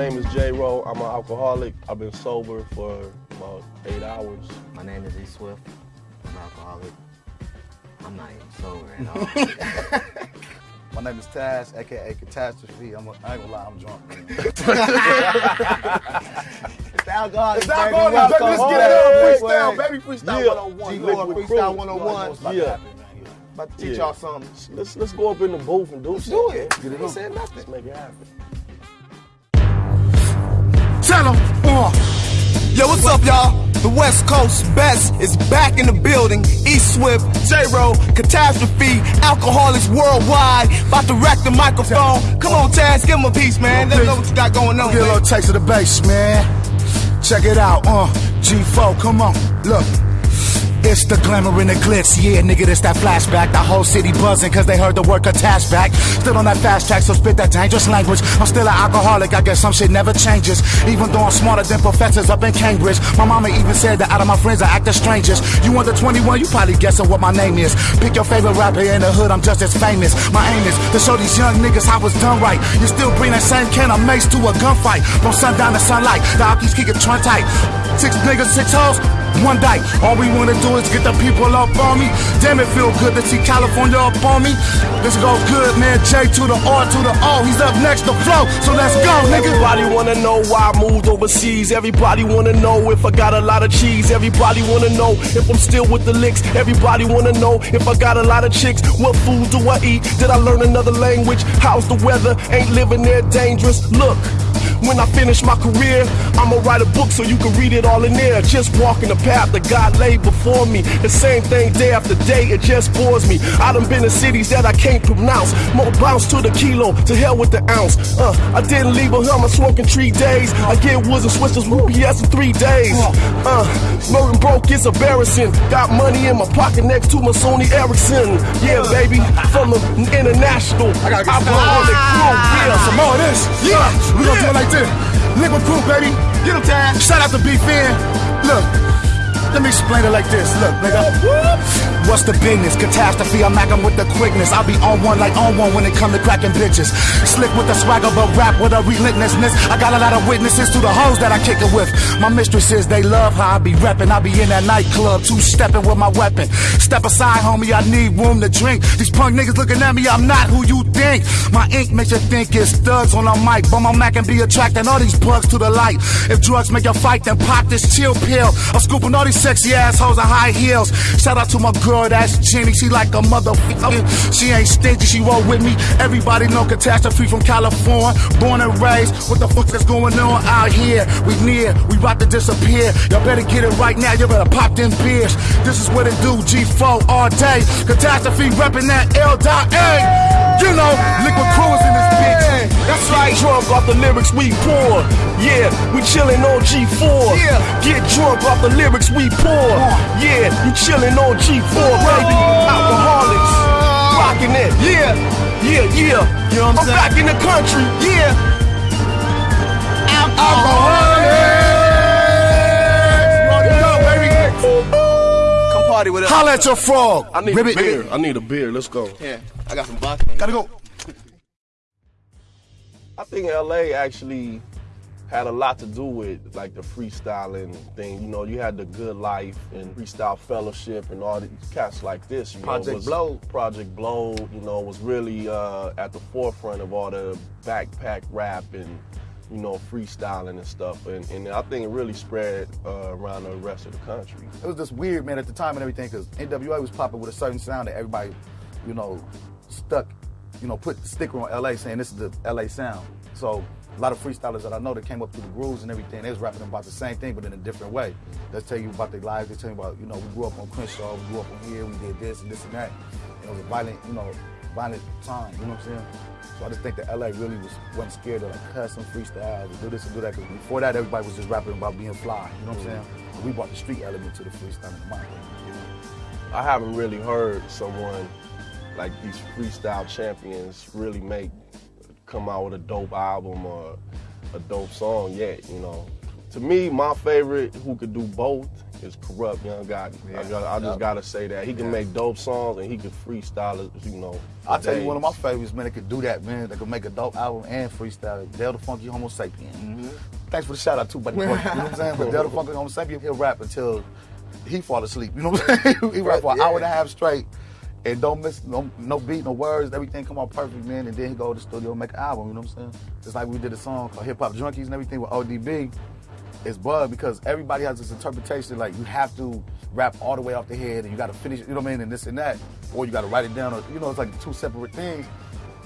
alcoholic. I've been sober for about eight hours. My name is E Swift. I'm an alcoholic. I'm not even sober at all. My name is Tash, aka Catastrophe. I'm a, I ain't gonna lie, I'm drunk. Man. it's alcoholic. It's alcoholic, baby. Let's get it on freestyle, baby. Freestyle Yeah. 101. G Lord, Likwit freestyle Crew. 101. About Yeah. to happen, man. Yeah. About to teach Yeah. y'all something. Let's let's go up in the booth and do Let's something. do it. man. Get it Ain't on. saying nothing. Let's make it happen. Tell 'em, uh. Yo, what's up, y'all? The West Coast best is back in the building. E Swift, J-Ro, Catastrophe, Alkaholiks Worldwide. About to rack the microphone. Come on, Tash, give him a piece, man. Let them know what you got going on. Get a little taste of the bass, man. Check it out, uh. G4, come on, look. It's the glamour and the glitz, yeah, nigga, this that flashback. The whole city buzzing cause they heard the word attached back. Still on that fast track, so spit that dangerous language. I'm still an alcoholic, I guess some shit never changes. Even though I'm smarter than professors up in Cambridge. My mama even said that out of my friends I act the strangest. You under 21, you probably guessing what my name is. Pick your favorite rapper in the hood, I'm just as famous. My aim is to show these young niggas how it's done right. You still bring that same can of mace to a gunfight. From sundown to sunlight, the Alkies kick it trun tight. Six niggas, six hoes, one dyke. All we wanna do is get the people up on me. Damn, it feel good to see California up on me. This goes good, man. J to the R to the O. He's up next to flow, so let's go, nigga. Everybody wanna know why I moved overseas. Everybody wanna know if I got a lot of cheese. Everybody wanna know if I'm still with the licks. Everybody wanna know if I got a lot of chicks. What food do I eat? Did I learn another language? How's the weather? Ain't living there dangerous? Look. When I finish my career, I'ma write a book so you can read it all in there. Just walking the path that God laid before me. The same thing day after day, it just bores me. I done been in cities that I can't pronounce. More bounce to the kilo, to hell with the ounce. Uh, I didn't leave a I smoking three days. I get woods and switches with UPS in three days. Uh, smoking broke is embarrassing. Got money in my pocket next to my Sony Ericsson. Yeah, baby, from the international. I gotta get some alcoholic crew. Yeah, Some more of this. Yeah, we gonna do like this. Likwit crew, baby. Get him time. Shout out to B-Fan. Look. Let me explain it like this. Look, nigga. What's the business? Catastrophe, I'm macking with the quickness. I'll be on one like on one when it come to cracking bitches. Slick with the swagger, but rap with a relentlessness. I got a lot of witnesses to the hoes that I kick it with. My mistresses, they love how I be reppin'. I be in that nightclub, two stepping with my weapon. Step aside, homie, I need room to drink. These punk niggas looking at me, I'm not who you think. My ink makes you think it's thugs on a mic, but my Mac can be attracting all these bugs to the light. If drugs make you fight, then pop this chill pill. I'm scooping all these sexy assholes in high heels. Shout out to my girl, that's Jenny. She like a motherfucker. She ain't stingy, she roll with me. Everybody know catastrophe from California. Born and raised. What the fuck is going on out here? We near, we about to disappear. Y'all better get it right now. You better pop them beers. This is what it do. G4 all day. Catastrophe reppin' that L dot A. You know, Likwit crew is in this bitch. That's right. Drunk off the lyrics we pour. Yeah, we chillin' on G4. Yeah. Get drunk off the lyrics we pour. Yeah, you chillin' on G4, baby. Alkaholiks. Rockin' it. Yeah, Yeah, yeah. You know what I'm I'm saying? back in the country. yeah. Alkaholiks. Come party with us. Holla at your frog. I need Ribbit. a beer. I need a beer. Let's go. Yeah, I got some vodka. Gotta go. I think LA actually had a lot to do with like the freestyling thing. You know, you had the Good Life and Freestyle Fellowship and all these cats like this. You Project know, was, Blowed. Project Blowed. You know, was really uh, at the forefront of all the backpack rap and you know freestyling and stuff. And, and I think it really spread uh, around the rest of the country. it was just weird, man, at the time and everything, because NWA was popping with a certain sound that everybody, you know, stuck, you know, put the sticker on LA saying this is the LA sound. So a lot of freestylers that I know that came up through the grooves and everything, they was rapping about the same thing, but in a different way. They tell you about their lives, they tell you about, you know, we grew up on Crenshaw, we grew up on here, we did this and this and that. It was a violent, you know, violent time, you know what I'm saying? So I just think that LA really was wasn't scared to like cuss and freestyle and do this and do that. Because before that, everybody was just rapping about being fly. You know what I'm saying? So we brought the street element to the freestyle in my opinion. I haven't really heard someone like these freestyle champions really make come out with a dope album or a dope song yet. You know, to me, my favorite who could do both is Corrupt Young Gotti. I, Yeah. I just Yep. gotta say that he can Yeah. make dope songs and he can freestyle it. You know, I'll tell you one of my favorites, man, that could do that, man. That could make a dope album and freestyle. Del the Funky Homosapien. Mm-hmm. thanks for the shout out too, buddy. you know what I'm saying? But Del the Funky Homosapien, he'll rap until he fall asleep. You know what I'm saying? he rap for an Yeah. hour and a half straight. And don't miss no, no beat, no words, everything come out perfect, man. And then he go to the studio and make an album, you know what I'm saying? Just like we did a song called Hip Hop Junkies and everything with ODB. It's bug because everybody has this interpretation like you have to rap all the way off the head and you got to finish, you know what I mean, and this and that, or you got to write it down. Or, you know, it's like two separate things.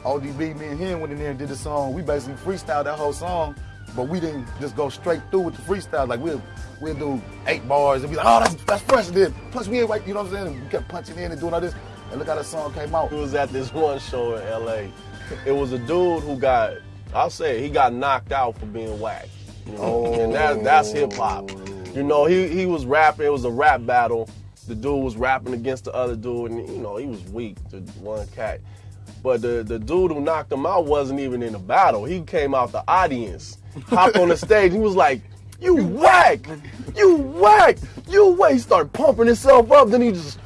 ODB, me and him went in there and did the song. We basically freestyled that whole song, but we didn't just go straight through with the freestyle. Like we'll we'll do eight bars and be like, oh, that's that's fresh. And then plus we ain't right, you know what I'm saying? We kept punching in and doing all this. And look how that song came out. He was at this one show in LA. It was a dude who got, I'll say it, he got knocked out for being whack. You know? And that, that's hip hop. You know, he, he was rapping, it was a rap battle. The dude was rapping against the other dude, and you know, he was weak, the one cat. But the, the dude who knocked him out wasn't even in the battle. He came out the audience, hopped on the stage, he was like, You whack! You whack! You whack! He started pumping himself up, then he just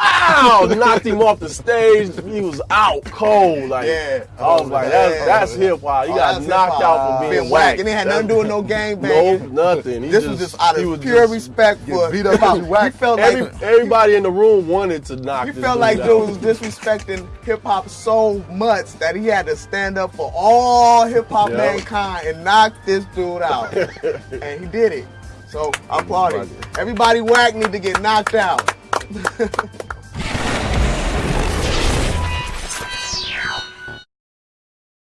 Wow! Knocked him off the stage. He was out cold. Like, Yeah. I was like, that's that's hip hop. He Oh, got knocked out for being whack. And it had nothing to do with no game No, nothing. He This was just out he of pure just- respect for beat up hop. whack. He felt like everybody in the room wanted to knock. he felt dude like out. dude was disrespecting hip hop so much that he had to stand up for all hip hop Yeah. mankind and knock this dude out. and he did it. So I applaud him. Everybody whack need to get knocked out.